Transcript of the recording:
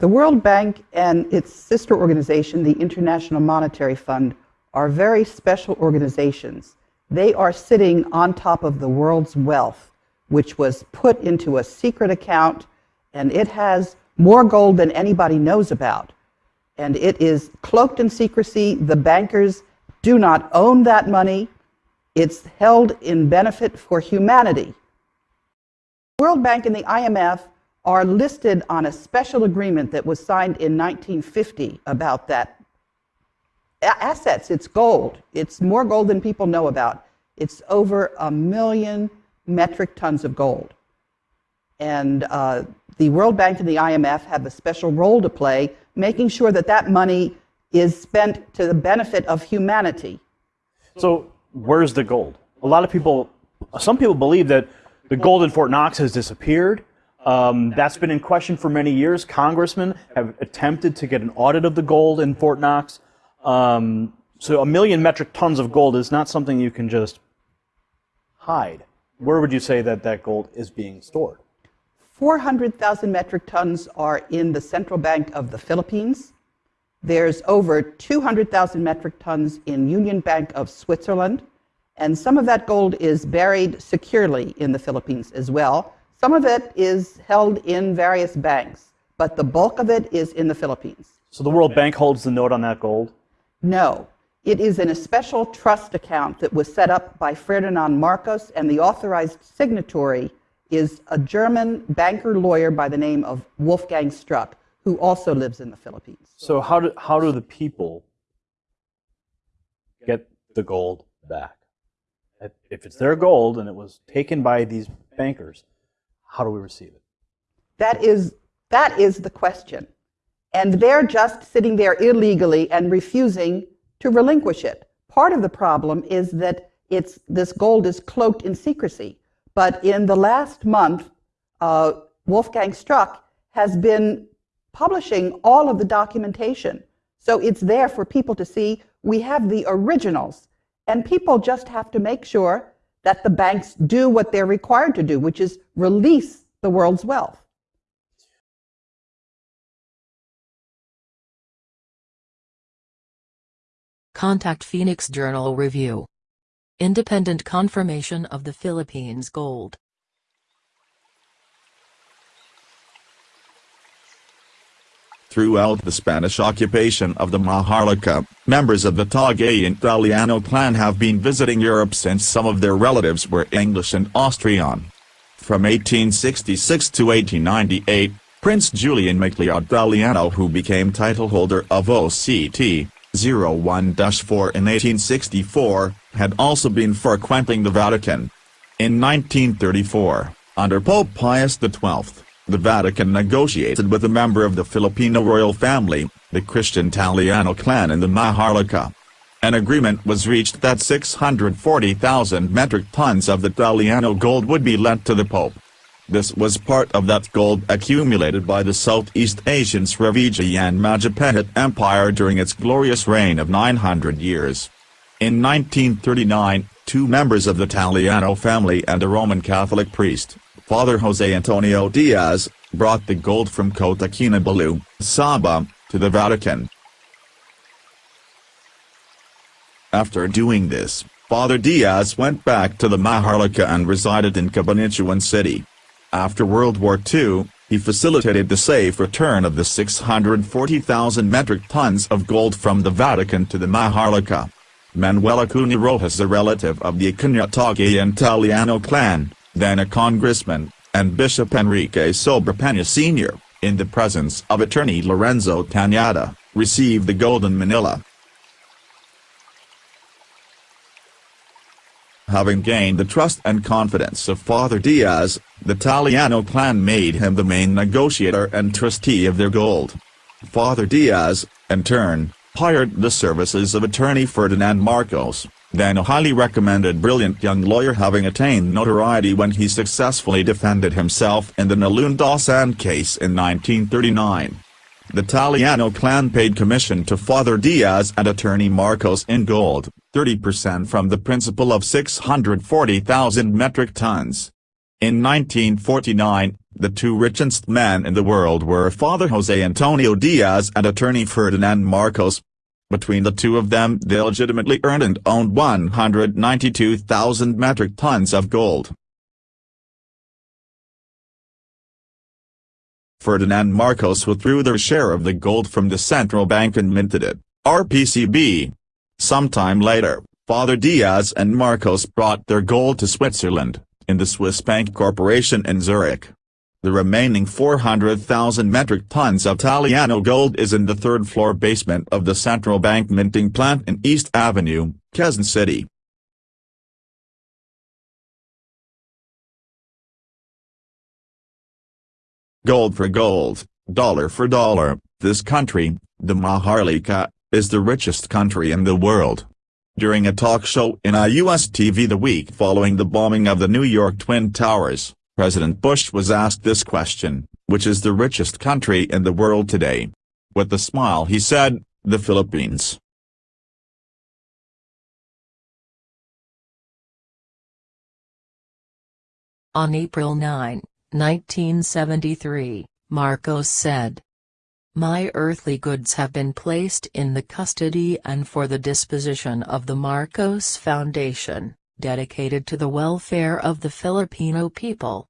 The World Bank and its sister organization, the International Monetary Fund, are very special organizations. They are sitting on top of the world's wealth, which was put into a secret account, and it has more gold than anybody knows about. And it is cloaked in secrecy. The bankers do not own that money. It's held in benefit for humanity. World Bank and the IMF are listed on a special agreement that was signed in 1950 about that. Assets, it's gold. It's more gold than people know about. It's over a million metric tons of gold. And uh, the World Bank and the IMF have a special role to play, making sure that that money is spent to the benefit of humanity. So, where's the gold? A lot of people, some people believe that the gold in Fort Knox has disappeared. Um, that's been in question for many years. Congressmen have attempted to get an audit of the gold in Fort Knox. Um, so, a million metric tons of gold is not something you can just hide. Where would you say that that gold is being stored? 400,000 metric tons are in the Central Bank of the Philippines. There's over 200,000 metric tons in Union Bank of Switzerland. And some of that gold is buried securely in the Philippines as well. Some of it is held in various banks, but the bulk of it is in the Philippines. So the World Bank holds the note on that gold? No. It is in a special trust account that was set up by Ferdinand Marcos, and the authorized signatory is a German banker lawyer by the name of Wolfgang Struck, who also lives in the Philippines. So how do, how do the people get the gold back? If it's their gold and it was taken by these bankers, how do we receive it? That is, that is the question. And they're just sitting there illegally and refusing to relinquish it. Part of the problem is that it's, this gold is cloaked in secrecy. But in the last month, uh, Wolfgang Struck has been publishing all of the documentation. So it's there for people to see. We have the originals. And people just have to make sure that the banks do what they're required to do, which is release the world's wealth. Contact Phoenix Journal Review. Independent confirmation of the Philippines gold. Throughout the Spanish occupation of the Maharlika, members of the Tagayan Italiano clan have been visiting Europe since some of their relatives were English and Austrian. From 1866 to 1898, Prince Julian Macleod Tallano who became title holder of OCT, 01-4 in 1864, had also been frequenting the Vatican. In 1934, under Pope Pius XII, the Vatican negotiated with a member of the Filipino royal family, the Christian Tallano clan in the Maharlika. An agreement was reached that 640,000 metric tons of the Tallano gold would be lent to the Pope. This was part of that gold accumulated by the Southeast Asian Srivijayan Majapahit Empire during its glorious reign of 900 years. In 1939, two members of the Tallano family and a Roman Catholic priest, Father Jose Antonio Diaz, brought the gold from Kota Kinabalu, Sabah, to the Vatican. After doing this, Father Diaz went back to the Maharlika and resided in Cabanatuan City. After World War II, he facilitated the safe return of the 640,000 metric tons of gold from the Vatican to the Maharlika. Manuel Acuña Rojas a relative of the Acuña and Tallano clan, then a congressman, and Bishop Enrique Sobrepeña Sr., in the presence of attorney Lorenzo Tañada, received the Golden Manila. Having gained the trust and confidence of Father Diaz, the Tallano clan made him the main negotiator and trustee of their gold. Father Diaz, in turn, hired the services of attorney Ferdinand Marcos, then a highly recommended brilliant young lawyer having attained notoriety when he successfully defended himself in the Nalundasan case in 1939. The Tallano clan paid commission to Father Diaz and attorney Marcos in gold, 30% from the principal of 640,000 metric tons. In 1949, The two richest men in the world were Father Jose Antonio Diaz and attorney Ferdinand Marcos. Between the two of them they legitimately earned and owned 192,000 metric tons of gold. Ferdinand Marcos withdrew their share of the gold from the central bank and minted it, RPCB. Sometime later, Father Diaz and Marcos brought their gold to Switzerland, in the Swiss Bank Corporation in Zurich. The remaining 400,000 metric tons of Italiano gold is in the third-floor basement of the central bank minting plant in East Avenue, Quezon City. Gold for gold, dollar for dollar, this country, the Maharlika, is the richest country in the world. During a talk show in a U.S. TV the week following the bombing of the New York Twin Towers, President Bush was asked this question, which is the richest country in the world today? With a smile he said, the Philippines. On April 9, 1973, Marcos said, My earthly goods have been placed in the custody and for the disposition of the Marcos Foundation, dedicated to the welfare of the Filipino people.